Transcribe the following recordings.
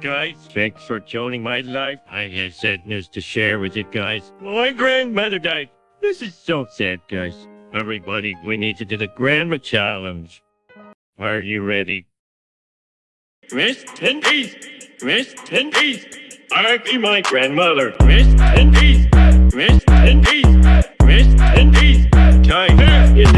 guys. Thanks for joining my life. I have sad news to share with you guys. My grandmother died. This is so sad, guys. Everybody, we need to do the grandma challenge. Are you ready? Rest in peace. Rest in peace. I be my grandmother. Rest in peace. Rest in peace. Rest in peace. Time is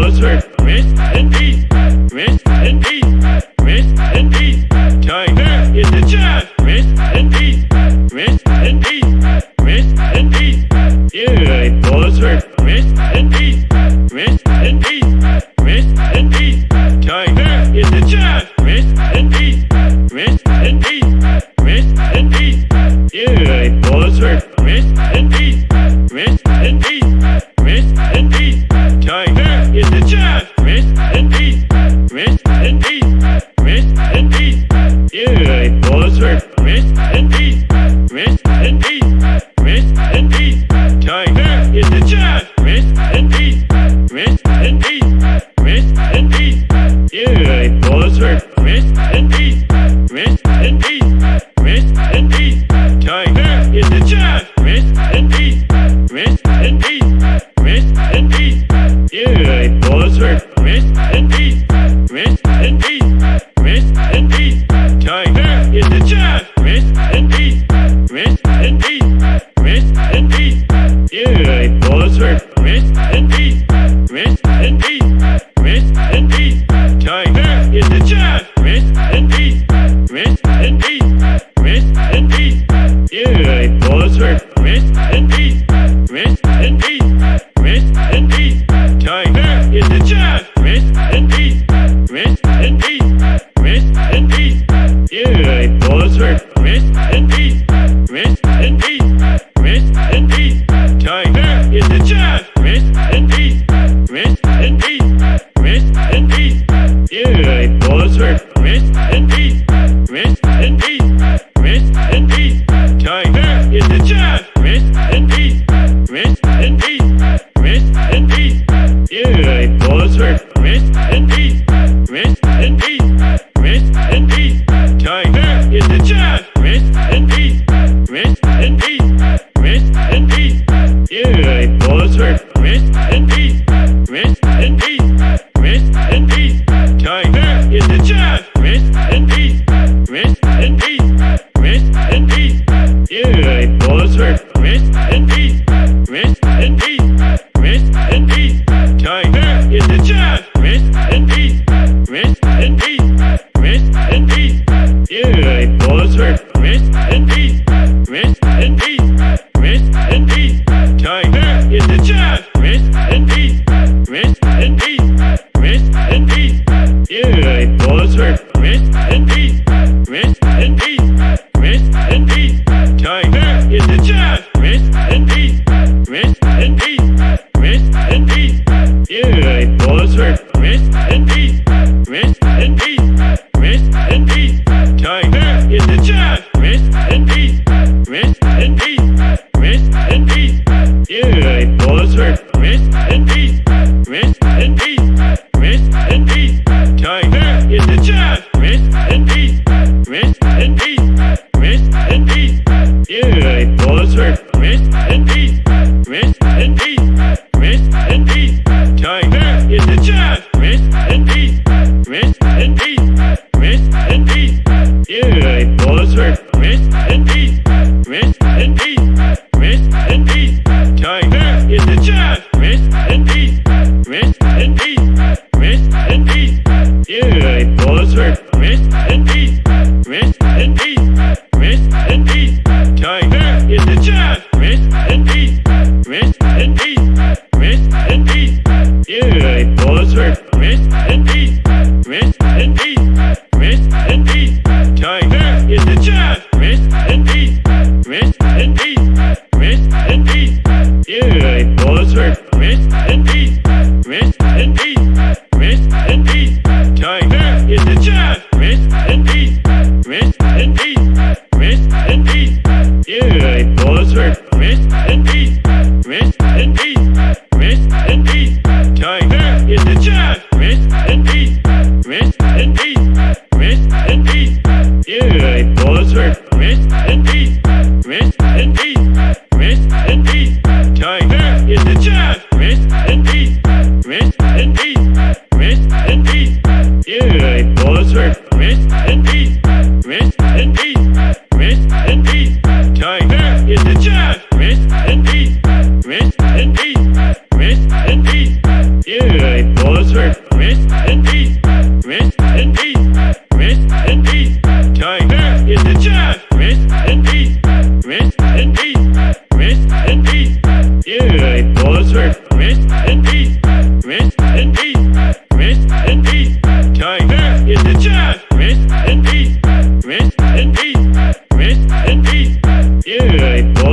Buzzard, rest in peace. Rest in peace. I and peace. Miss Tendies, Miss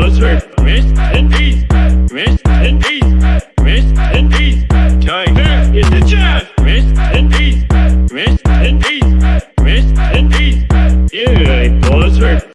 on the street.